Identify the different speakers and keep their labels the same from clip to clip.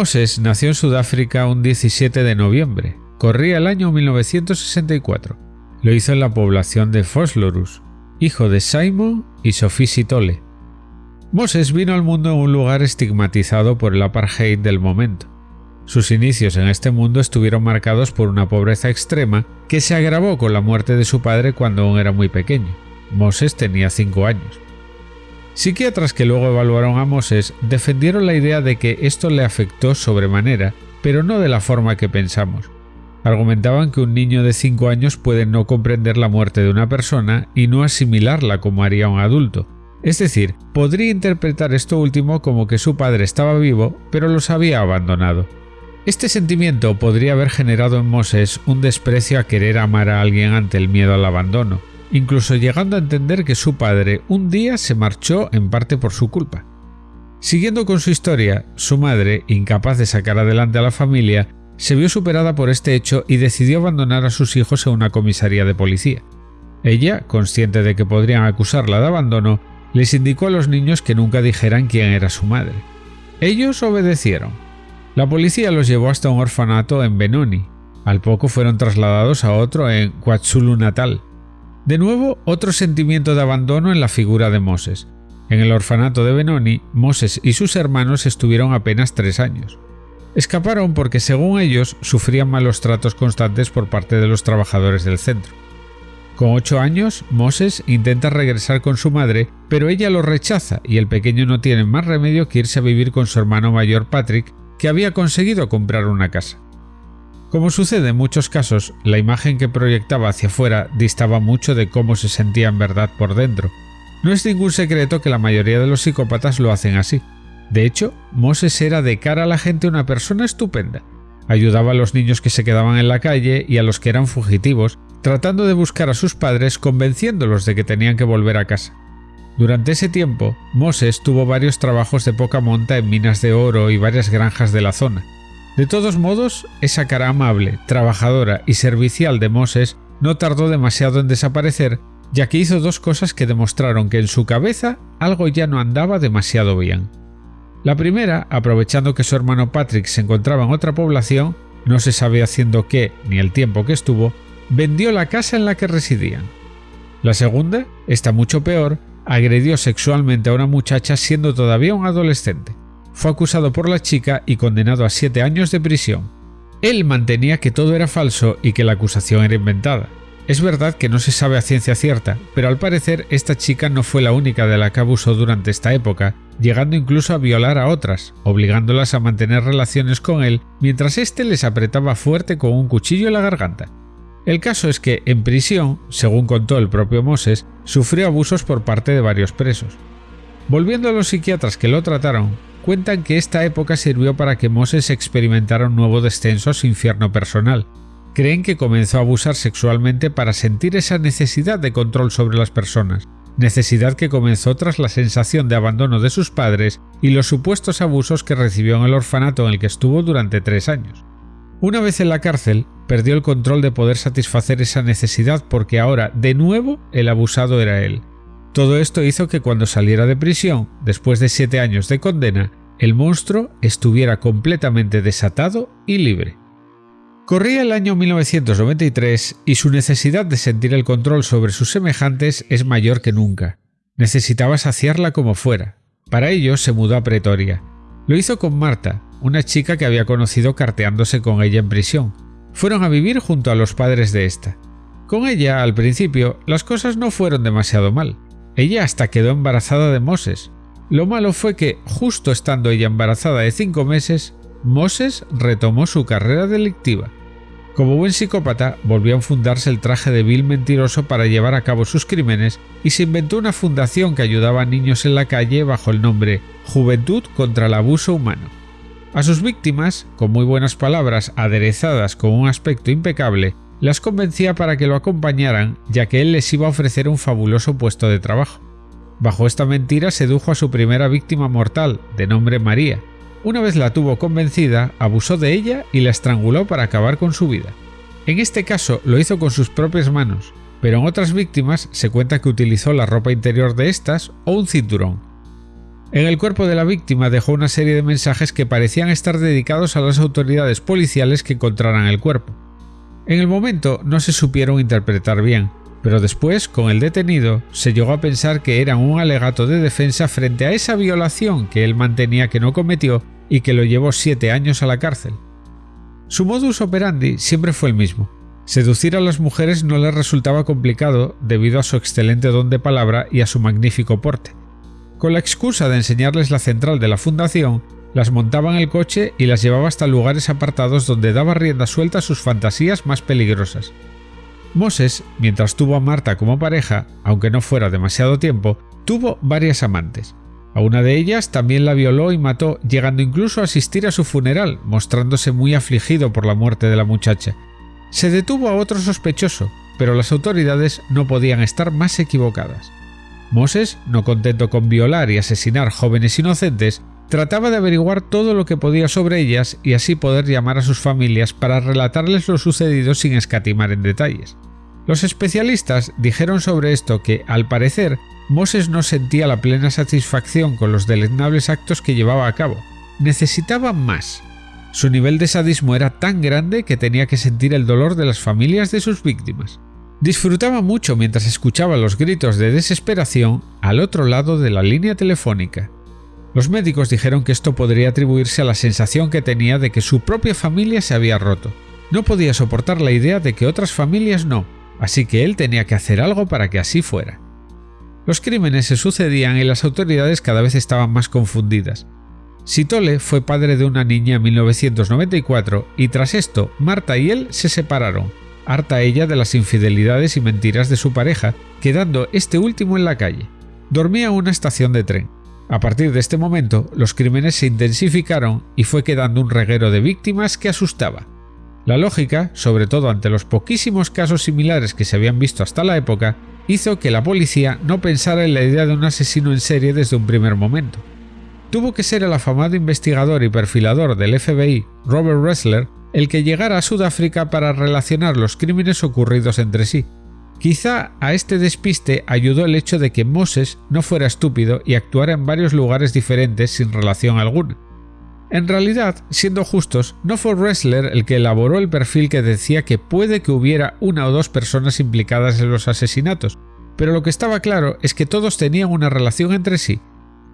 Speaker 1: Moses nació en Sudáfrica un 17 de noviembre. Corría el año 1964. Lo hizo en la población de Foslorus, hijo de Simon y Sophie Sitole. Moses vino al mundo en un lugar estigmatizado por el apartheid del momento. Sus inicios en este mundo estuvieron marcados por una pobreza extrema que se agravó con la muerte de su padre cuando aún era muy pequeño. Moses tenía 5 años. Psiquiatras que luego evaluaron a Moses defendieron la idea de que esto le afectó sobremanera, pero no de la forma que pensamos. Argumentaban que un niño de 5 años puede no comprender la muerte de una persona y no asimilarla como haría un adulto, es decir, podría interpretar esto último como que su padre estaba vivo, pero los había abandonado. Este sentimiento podría haber generado en Moses un desprecio a querer amar a alguien ante el miedo al abandono, incluso llegando a entender que su padre un día se marchó en parte por su culpa. Siguiendo con su historia, su madre, incapaz de sacar adelante a la familia, se vio superada por este hecho y decidió abandonar a sus hijos en una comisaría de policía. Ella, consciente de que podrían acusarla de abandono, les indicó a los niños que nunca dijeran quién era su madre. Ellos obedecieron. La policía los llevó hasta un orfanato en Benoni. Al poco fueron trasladados a otro en KwaZulu Natal. De nuevo, otro sentimiento de abandono en la figura de Moses. En el orfanato de Benoni, Moses y sus hermanos estuvieron apenas tres años. Escaparon porque, según ellos, sufrían malos tratos constantes por parte de los trabajadores del centro. Con ocho años, Moses intenta regresar con su madre, pero ella lo rechaza y el pequeño no tiene más remedio que irse a vivir con su hermano mayor Patrick, que había conseguido comprar una casa. Como sucede en muchos casos, la imagen que proyectaba hacia afuera distaba mucho de cómo se sentía en verdad por dentro. No es ningún secreto que la mayoría de los psicópatas lo hacen así. De hecho, Moses era de cara a la gente una persona estupenda. Ayudaba a los niños que se quedaban en la calle y a los que eran fugitivos, tratando de buscar a sus padres convenciéndolos de que tenían que volver a casa. Durante ese tiempo, Moses tuvo varios trabajos de poca monta en minas de oro y varias granjas de la zona. De todos modos, esa cara amable, trabajadora y servicial de Moses no tardó demasiado en desaparecer, ya que hizo dos cosas que demostraron que en su cabeza algo ya no andaba demasiado bien. La primera, aprovechando que su hermano Patrick se encontraba en otra población, no se sabe haciendo qué ni el tiempo que estuvo, vendió la casa en la que residían. La segunda, está mucho peor, agredió sexualmente a una muchacha siendo todavía un adolescente. Fue acusado por la chica y condenado a siete años de prisión. Él mantenía que todo era falso y que la acusación era inventada. Es verdad que no se sabe a ciencia cierta, pero al parecer esta chica no fue la única de la que abusó durante esta época, llegando incluso a violar a otras, obligándolas a mantener relaciones con él mientras éste les apretaba fuerte con un cuchillo en la garganta. El caso es que, en prisión, según contó el propio Moses, sufrió abusos por parte de varios presos. Volviendo a los psiquiatras que lo trataron, cuentan que esta época sirvió para que Moses experimentara un nuevo descenso a su infierno personal. Creen que comenzó a abusar sexualmente para sentir esa necesidad de control sobre las personas, necesidad que comenzó tras la sensación de abandono de sus padres y los supuestos abusos que recibió en el orfanato en el que estuvo durante tres años. Una vez en la cárcel, perdió el control de poder satisfacer esa necesidad porque ahora, de nuevo, el abusado era él. Todo esto hizo que cuando saliera de prisión, después de siete años de condena, el monstruo estuviera completamente desatado y libre. Corría el año 1993 y su necesidad de sentir el control sobre sus semejantes es mayor que nunca. Necesitaba saciarla como fuera. Para ello se mudó a Pretoria. Lo hizo con Marta, una chica que había conocido carteándose con ella en prisión. Fueron a vivir junto a los padres de esta. Con ella, al principio, las cosas no fueron demasiado mal. Ella hasta quedó embarazada de Moses. Lo malo fue que, justo estando ella embarazada de cinco meses, Moses retomó su carrera delictiva. Como buen psicópata, volvió a enfundarse el traje de vil mentiroso para llevar a cabo sus crímenes y se inventó una fundación que ayudaba a niños en la calle bajo el nombre Juventud contra el Abuso Humano. A sus víctimas, con muy buenas palabras aderezadas con un aspecto impecable, las convencía para que lo acompañaran ya que él les iba a ofrecer un fabuloso puesto de trabajo. Bajo esta mentira sedujo a su primera víctima mortal, de nombre María. Una vez la tuvo convencida, abusó de ella y la estranguló para acabar con su vida. En este caso lo hizo con sus propias manos, pero en otras víctimas se cuenta que utilizó la ropa interior de estas o un cinturón. En el cuerpo de la víctima dejó una serie de mensajes que parecían estar dedicados a las autoridades policiales que encontraran el cuerpo. En el momento no se supieron interpretar bien, pero después, con el detenido, se llegó a pensar que eran un alegato de defensa frente a esa violación que él mantenía que no cometió y que lo llevó siete años a la cárcel. Su modus operandi siempre fue el mismo. Seducir a las mujeres no le resultaba complicado debido a su excelente don de palabra y a su magnífico porte. Con la excusa de enseñarles la central de la fundación, las montaba en el coche y las llevaba hasta lugares apartados donde daba rienda suelta a sus fantasías más peligrosas. Moses, mientras tuvo a Marta como pareja, aunque no fuera demasiado tiempo, tuvo varias amantes. A una de ellas también la violó y mató, llegando incluso a asistir a su funeral, mostrándose muy afligido por la muerte de la muchacha. Se detuvo a otro sospechoso, pero las autoridades no podían estar más equivocadas. Moses, no contento con violar y asesinar jóvenes inocentes, trataba de averiguar todo lo que podía sobre ellas y así poder llamar a sus familias para relatarles lo sucedido sin escatimar en detalles. Los especialistas dijeron sobre esto que, al parecer, Moses no sentía la plena satisfacción con los deleznables actos que llevaba a cabo. Necesitaba más. Su nivel de sadismo era tan grande que tenía que sentir el dolor de las familias de sus víctimas. Disfrutaba mucho mientras escuchaba los gritos de desesperación al otro lado de la línea telefónica. Los médicos dijeron que esto podría atribuirse a la sensación que tenía de que su propia familia se había roto. No podía soportar la idea de que otras familias no, así que él tenía que hacer algo para que así fuera. Los crímenes se sucedían y las autoridades cada vez estaban más confundidas. Sitole fue padre de una niña en 1994 y tras esto Marta y él se separaron, harta ella de las infidelidades y mentiras de su pareja, quedando este último en la calle. Dormía en una estación de tren. A partir de este momento, los crímenes se intensificaron y fue quedando un reguero de víctimas que asustaba. La lógica, sobre todo ante los poquísimos casos similares que se habían visto hasta la época, hizo que la policía no pensara en la idea de un asesino en serie desde un primer momento. Tuvo que ser el afamado investigador y perfilador del FBI, Robert Ressler, el que llegara a Sudáfrica para relacionar los crímenes ocurridos entre sí. Quizá a este despiste ayudó el hecho de que Moses no fuera estúpido y actuara en varios lugares diferentes sin relación alguna. En realidad, siendo justos, no fue Ressler el que elaboró el perfil que decía que puede que hubiera una o dos personas implicadas en los asesinatos, pero lo que estaba claro es que todos tenían una relación entre sí.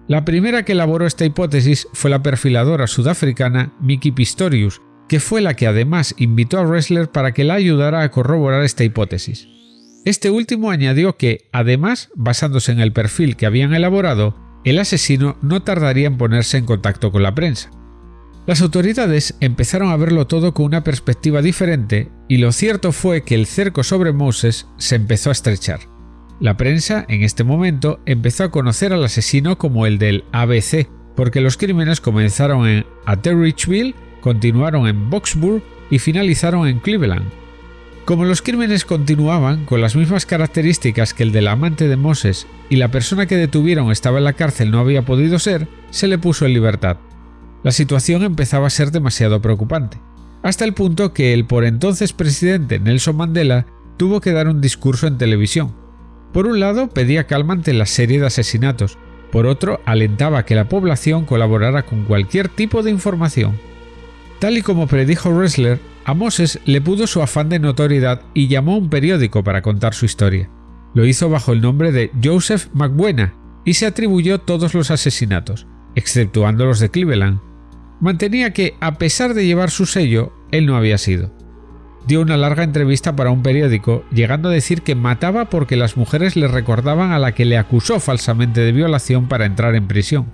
Speaker 1: La primera que elaboró esta hipótesis fue la perfiladora sudafricana Mickey Pistorius, que fue la que además invitó a Ressler para que la ayudara a corroborar esta hipótesis. Este último añadió que, además, basándose en el perfil que habían elaborado, el asesino no tardaría en ponerse en contacto con la prensa. Las autoridades empezaron a verlo todo con una perspectiva diferente y lo cierto fue que el cerco sobre Moses se empezó a estrechar. La prensa, en este momento, empezó a conocer al asesino como el del ABC, porque los crímenes comenzaron en Atteridgeville continuaron en Boxburg y finalizaron en Cleveland. Como los crímenes continuaban con las mismas características que el del amante de Moses y la persona que detuvieron estaba en la cárcel no había podido ser, se le puso en libertad. La situación empezaba a ser demasiado preocupante, hasta el punto que el por entonces presidente Nelson Mandela tuvo que dar un discurso en televisión. Por un lado pedía calma ante la serie de asesinatos, por otro alentaba que la población colaborara con cualquier tipo de información. Tal y como predijo Ressler, a Moses le pudo su afán de notoriedad y llamó a un periódico para contar su historia. Lo hizo bajo el nombre de Joseph McBuena y se atribuyó todos los asesinatos, exceptuando los de Cleveland. Mantenía que, a pesar de llevar su sello, él no había sido. Dio una larga entrevista para un periódico, llegando a decir que mataba porque las mujeres le recordaban a la que le acusó falsamente de violación para entrar en prisión.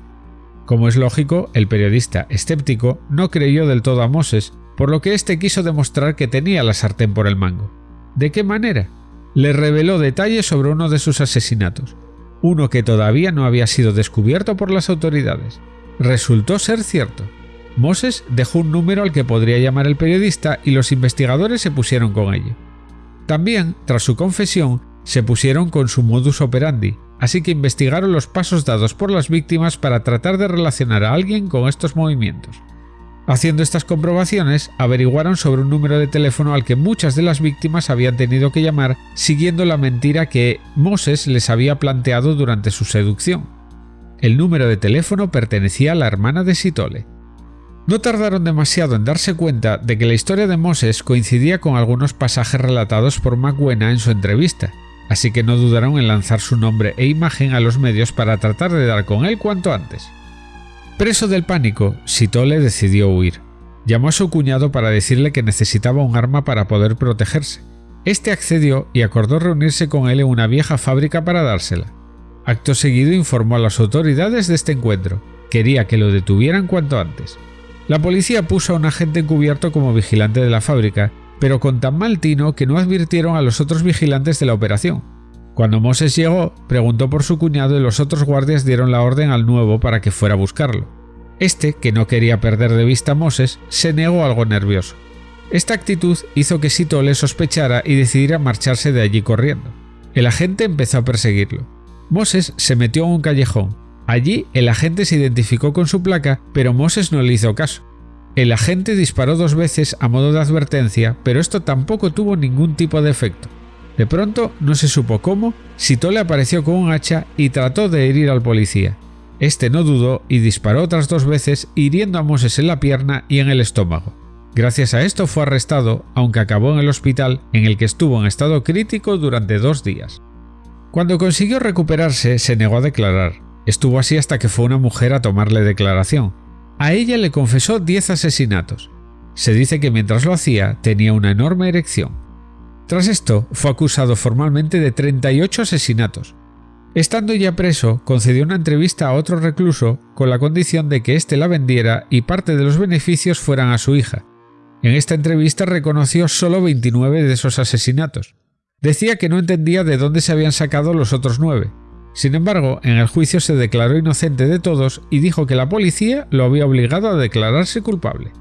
Speaker 1: Como es lógico, el periodista escéptico no creyó del todo a Moses, por lo que éste quiso demostrar que tenía la sartén por el mango. ¿De qué manera? Le reveló detalles sobre uno de sus asesinatos, uno que todavía no había sido descubierto por las autoridades. Resultó ser cierto. Moses dejó un número al que podría llamar el periodista y los investigadores se pusieron con ello. También, tras su confesión, se pusieron con su modus operandi, así que investigaron los pasos dados por las víctimas para tratar de relacionar a alguien con estos movimientos. Haciendo estas comprobaciones, averiguaron sobre un número de teléfono al que muchas de las víctimas habían tenido que llamar siguiendo la mentira que Moses les había planteado durante su seducción. el número de teléfono pertenecía a la hermana de Sitole. No tardaron demasiado en darse cuenta de que la historia de Moses coincidía con algunos pasajes relatados por McWena en su entrevista, así que no dudaron en lanzar su nombre e imagen a los medios para tratar de dar con él cuanto antes. Preso del pánico, Sitole decidió huir. Llamó a su cuñado para decirle que necesitaba un arma para poder protegerse. Este accedió y acordó reunirse con él en una vieja fábrica para dársela. Acto seguido informó a las autoridades de este encuentro. Quería que lo detuvieran cuanto antes. La policía puso a un agente encubierto como vigilante de la fábrica, pero con tan mal tino que no advirtieron a los otros vigilantes de la operación. Cuando Moses llegó, preguntó por su cuñado y los otros guardias dieron la orden al nuevo para que fuera a buscarlo. Este, que no quería perder de vista a Moses, se negó algo nervioso. Esta actitud hizo que Sito le sospechara y decidiera marcharse de allí corriendo. El agente empezó a perseguirlo. Moses se metió en un callejón, Allí el agente se identificó con su placa, pero Moses no le hizo caso. El agente disparó dos veces a modo de advertencia, pero esto tampoco tuvo ningún tipo de efecto. De pronto, no se supo cómo, Sitole apareció con un hacha y trató de herir al policía. Este no dudó y disparó otras dos veces, hiriendo a Moses en la pierna y en el estómago. Gracias a esto fue arrestado, aunque acabó en el hospital, en el que estuvo en estado crítico durante dos días. Cuando consiguió recuperarse, se negó a declarar, Estuvo así hasta que fue una mujer a tomarle declaración. A ella le confesó 10 asesinatos. Se dice que mientras lo hacía tenía una enorme erección. Tras esto, fue acusado formalmente de 38 asesinatos. Estando ya preso, concedió una entrevista a otro recluso con la condición de que éste la vendiera y parte de los beneficios fueran a su hija. En esta entrevista reconoció solo 29 de esos asesinatos. Decía que no entendía de dónde se habían sacado los otros nueve, sin embargo, en el juicio se declaró inocente de todos y dijo que la policía lo había obligado a declararse culpable.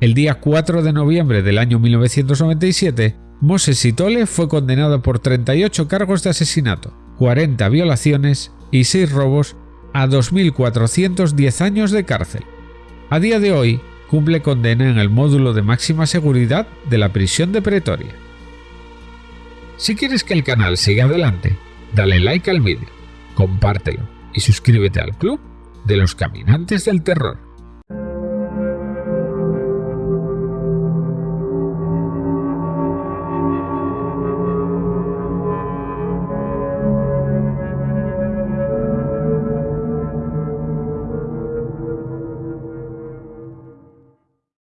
Speaker 1: El día 4 de noviembre del año 1997, Moses Sitole fue condenado por 38 cargos de asesinato, 40 violaciones y 6 robos a 2.410 años de cárcel. A día de hoy, cumple condena en el módulo de máxima seguridad de la prisión de Pretoria. Si quieres que el canal siga adelante, dale like al vídeo compártelo y suscríbete al club de los caminantes del terror.